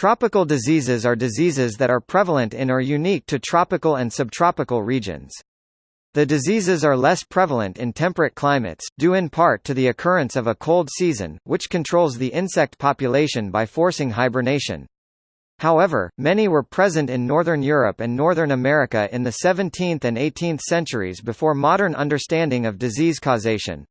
Tropical diseases are diseases that are prevalent in or unique to tropical and subtropical regions. The diseases are less prevalent in temperate climates, due in part to the occurrence of a cold season, which controls the insect population by forcing hibernation. However, many were present in Northern Europe and Northern America in the 17th and 18th centuries before modern understanding of disease causation.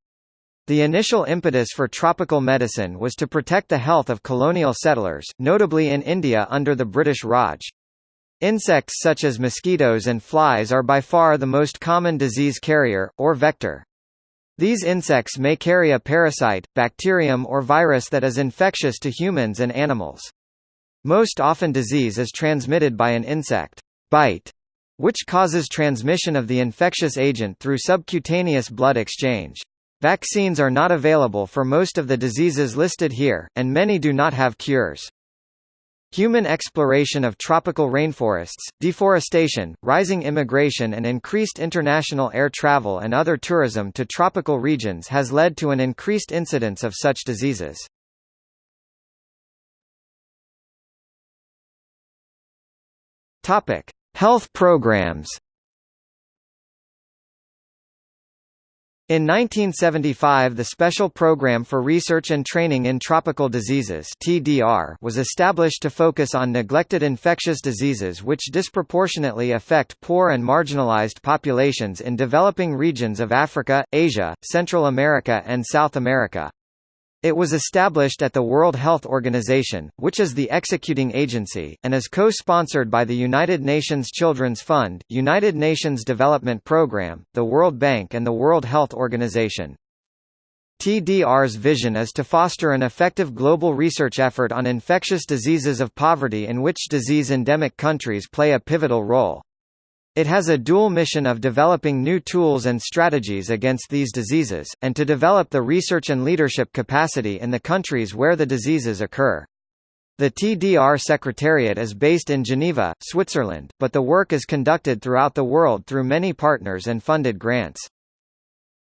The initial impetus for tropical medicine was to protect the health of colonial settlers, notably in India under the British Raj. Insects such as mosquitoes and flies are by far the most common disease carrier, or vector. These insects may carry a parasite, bacterium or virus that is infectious to humans and animals. Most often disease is transmitted by an insect bite, which causes transmission of the infectious agent through subcutaneous blood exchange. Vaccines are not available for most of the diseases listed here, and many do not have cures. Human exploration of tropical rainforests, deforestation, rising immigration and increased international air travel and other tourism to tropical regions has led to an increased incidence of such diseases. Health programs In 1975 the Special Program for Research and Training in Tropical Diseases TDR was established to focus on neglected infectious diseases which disproportionately affect poor and marginalized populations in developing regions of Africa, Asia, Central America and South America. It was established at the World Health Organization, which is the executing agency, and is co-sponsored by the United Nations Children's Fund, United Nations Development Programme, the World Bank and the World Health Organization. TDR's vision is to foster an effective global research effort on infectious diseases of poverty in which disease-endemic countries play a pivotal role. It has a dual mission of developing new tools and strategies against these diseases, and to develop the research and leadership capacity in the countries where the diseases occur. The TDR Secretariat is based in Geneva, Switzerland, but the work is conducted throughout the world through many partners and funded grants.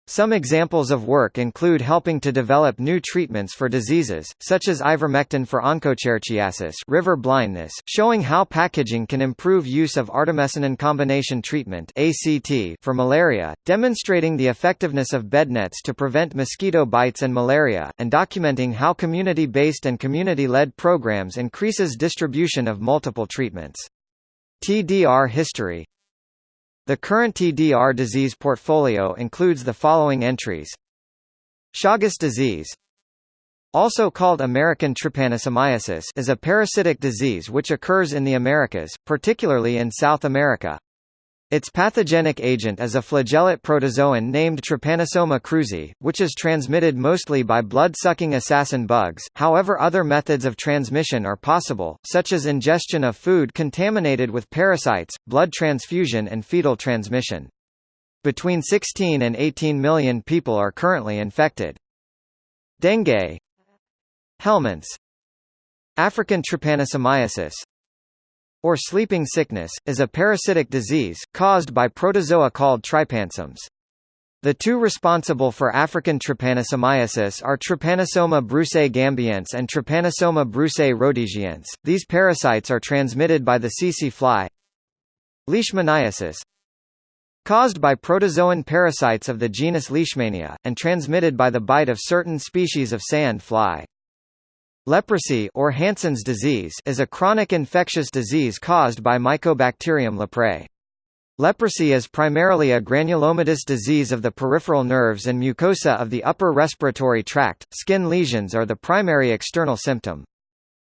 Some examples of work include helping to develop new treatments for diseases, such as ivermectin for onchocerciasis river blindness, showing how packaging can improve use of artemisinin combination treatment for malaria, demonstrating the effectiveness of bed nets to prevent mosquito bites and malaria, and documenting how community-based and community-led programs increases distribution of multiple treatments. TDR history the current TDR disease portfolio includes the following entries. Chagas disease also called American trypanosomiasis is a parasitic disease which occurs in the Americas, particularly in South America. Its pathogenic agent is a flagellate protozoan named Trypanosoma cruzi, which is transmitted mostly by blood-sucking assassin bugs, however other methods of transmission are possible, such as ingestion of food contaminated with parasites, blood transfusion and fetal transmission. Between 16 and 18 million people are currently infected. Dengue Helminths African trypanosomiasis or sleeping sickness, is a parasitic disease, caused by protozoa called trypanosomes. The two responsible for African trypanosomiasis are Trypanosoma brucei gambiense and Trypanosoma brucei rhodesiense. These parasites are transmitted by the tsetse fly. Leishmaniasis caused by protozoan parasites of the genus Leishmania, and transmitted by the bite of certain species of sand fly. Leprosy or Hansen's disease is a chronic infectious disease caused by Mycobacterium leprae. Leprosy is primarily a granulomatous disease of the peripheral nerves and mucosa of the upper respiratory tract. Skin lesions are the primary external symptom.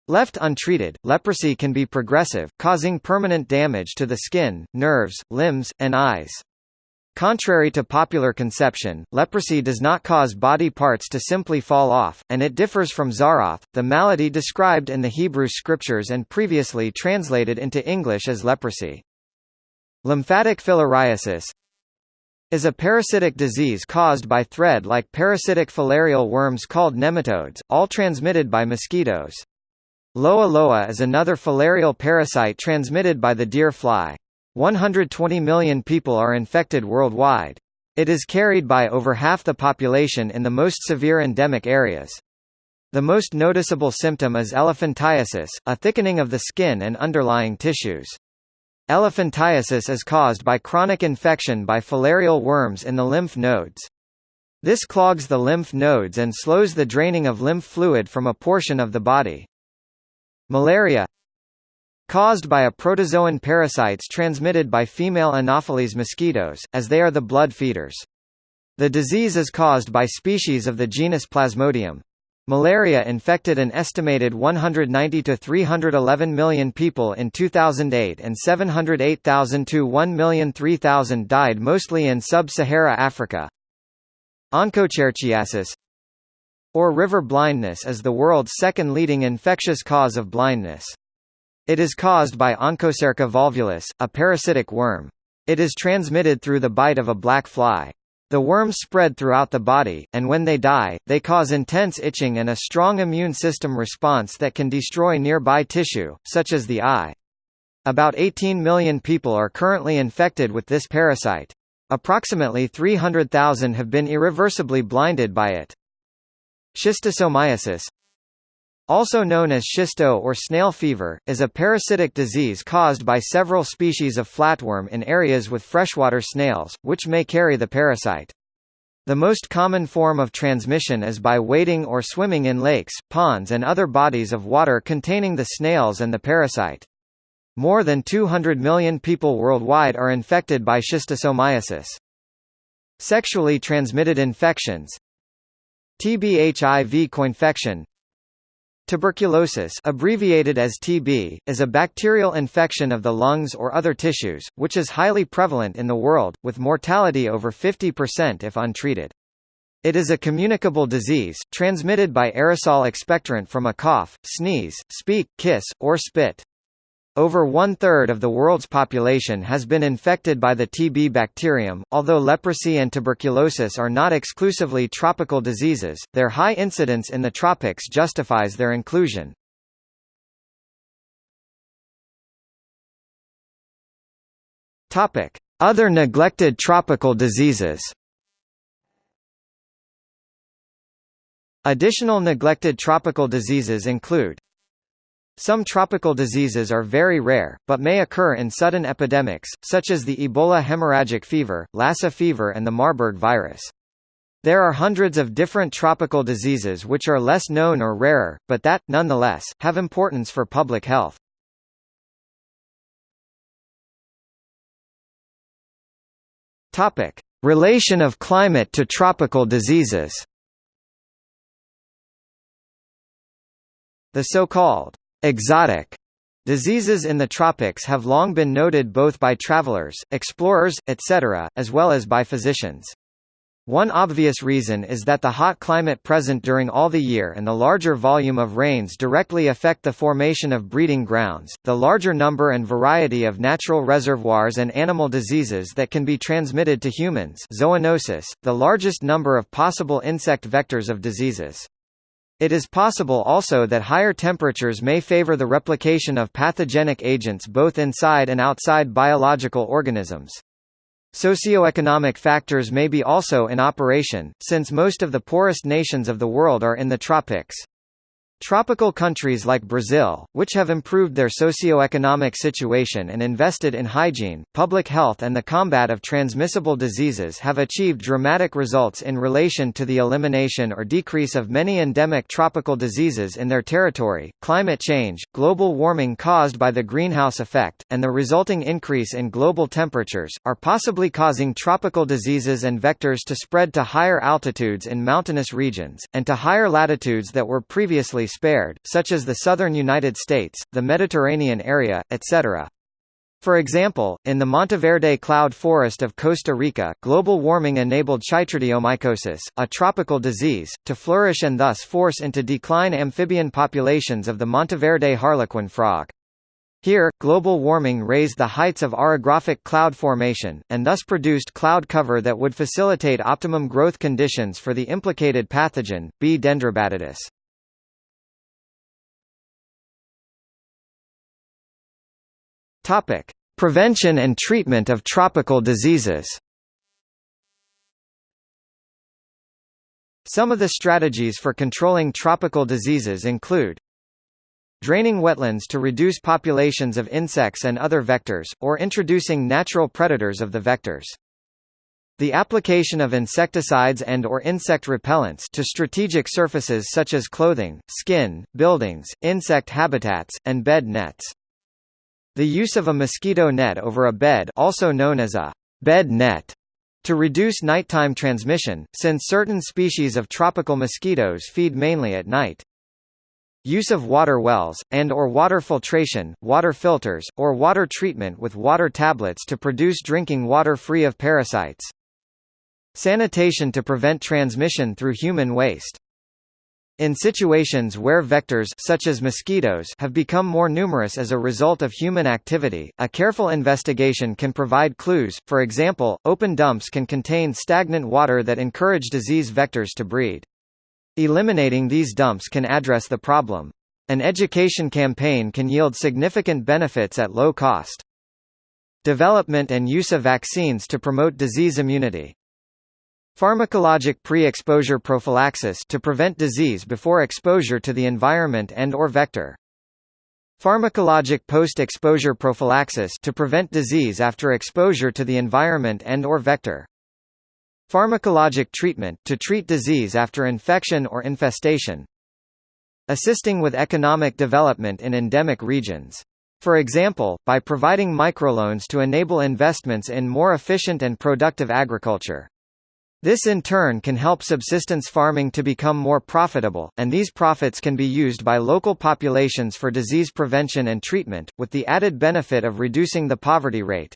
Left untreated, leprosy can be progressive, causing permanent damage to the skin, nerves, limbs, and eyes. Contrary to popular conception, leprosy does not cause body parts to simply fall off, and it differs from tzaraath, the malady described in the Hebrew scriptures and previously translated into English as leprosy. Lymphatic filariasis is a parasitic disease caused by thread-like parasitic filarial worms called nematodes, all transmitted by mosquitoes. Loa loa is another filarial parasite transmitted by the deer fly. 120 million people are infected worldwide. It is carried by over half the population in the most severe endemic areas. The most noticeable symptom is elephantiasis, a thickening of the skin and underlying tissues. Elephantiasis is caused by chronic infection by filarial worms in the lymph nodes. This clogs the lymph nodes and slows the draining of lymph fluid from a portion of the body. Malaria caused by a protozoan parasites transmitted by female Anopheles mosquitoes, as they are the blood feeders. The disease is caused by species of the genus Plasmodium. Malaria infected an estimated 190 to 311 million people in 2008 and 708,000 to 1,003,000 died mostly in sub-Sahara Africa. Onchocerciasis or river blindness is the world's second leading infectious cause of blindness. It is caused by Onchocerca volvulus, a parasitic worm. It is transmitted through the bite of a black fly. The worms spread throughout the body, and when they die, they cause intense itching and a strong immune system response that can destroy nearby tissue, such as the eye. About 18 million people are currently infected with this parasite. Approximately 300,000 have been irreversibly blinded by it. Schistosomiasis also known as schisto or snail fever, is a parasitic disease caused by several species of flatworm in areas with freshwater snails, which may carry the parasite. The most common form of transmission is by wading or swimming in lakes, ponds and other bodies of water containing the snails and the parasite. More than 200 million people worldwide are infected by schistosomiasis. Sexually transmitted infections TB HIV coinfection Tuberculosis abbreviated as TB, is a bacterial infection of the lungs or other tissues, which is highly prevalent in the world, with mortality over 50% if untreated. It is a communicable disease, transmitted by aerosol expectorant from a cough, sneeze, speak, kiss, or spit. Over one-third of the world's population has been infected by the TB bacterium. Although leprosy and tuberculosis are not exclusively tropical diseases, their high incidence in the tropics justifies their inclusion. Topic: Other neglected tropical diseases. Additional neglected tropical diseases include some tropical diseases are very rare, but may occur in sudden epidemics, such as the Ebola hemorrhagic fever, Lassa fever and the Marburg virus. There are hundreds of different tropical diseases which are less known or rarer, but that, nonetheless, have importance for public health. Topic. Relation of climate to tropical diseases The so-called Exotic diseases in the tropics have long been noted both by travelers, explorers, etc., as well as by physicians. One obvious reason is that the hot climate present during all the year and the larger volume of rains directly affect the formation of breeding grounds, the larger number and variety of natural reservoirs and animal diseases that can be transmitted to humans zoonosis, the largest number of possible insect vectors of diseases. It is possible also that higher temperatures may favor the replication of pathogenic agents both inside and outside biological organisms. Socioeconomic factors may be also in operation, since most of the poorest nations of the world are in the tropics. Tropical countries like Brazil, which have improved their socio-economic situation and invested in hygiene, public health and the combat of transmissible diseases have achieved dramatic results in relation to the elimination or decrease of many endemic tropical diseases in their territory. Climate change, global warming caused by the greenhouse effect, and the resulting increase in global temperatures, are possibly causing tropical diseases and vectors to spread to higher altitudes in mountainous regions, and to higher latitudes that were previously spared, such as the southern United States, the Mediterranean area, etc. For example, in the Monteverde cloud forest of Costa Rica, global warming enabled chytridiomycosis, a tropical disease, to flourish and thus force into decline amphibian populations of the Monteverde harlequin frog. Here, global warming raised the heights of orographic cloud formation, and thus produced cloud cover that would facilitate optimum growth conditions for the implicated pathogen, B. dendrobatidis. Topic: Prevention and treatment of tropical diseases. Some of the strategies for controlling tropical diseases include draining wetlands to reduce populations of insects and other vectors, or introducing natural predators of the vectors. The application of insecticides and or insect repellents to strategic surfaces such as clothing, skin, buildings, insect habitats, and bed nets. The use of a mosquito net over a bed also known as a bed net to reduce nighttime transmission, since certain species of tropical mosquitoes feed mainly at night. Use of water wells, and or water filtration, water filters, or water treatment with water tablets to produce drinking water free of parasites. Sanitation to prevent transmission through human waste. In situations where vectors such as mosquitoes have become more numerous as a result of human activity, a careful investigation can provide clues. For example, open dumps can contain stagnant water that encourage disease vectors to breed. Eliminating these dumps can address the problem. An education campaign can yield significant benefits at low cost. Development and use of vaccines to promote disease immunity. Pharmacologic pre-exposure prophylaxis to prevent disease before exposure to the environment and or vector. Pharmacologic post-exposure prophylaxis to prevent disease after exposure to the environment and or vector. Pharmacologic treatment to treat disease after infection or infestation. Assisting with economic development in endemic regions. For example, by providing microloans to enable investments in more efficient and productive agriculture. This in turn can help subsistence farming to become more profitable, and these profits can be used by local populations for disease prevention and treatment, with the added benefit of reducing the poverty rate.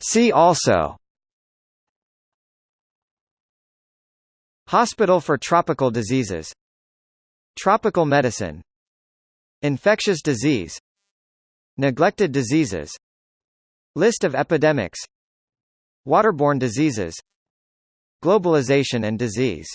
See also Hospital for Tropical Diseases Tropical medicine Infectious disease Neglected diseases List of epidemics Waterborne diseases Globalization and disease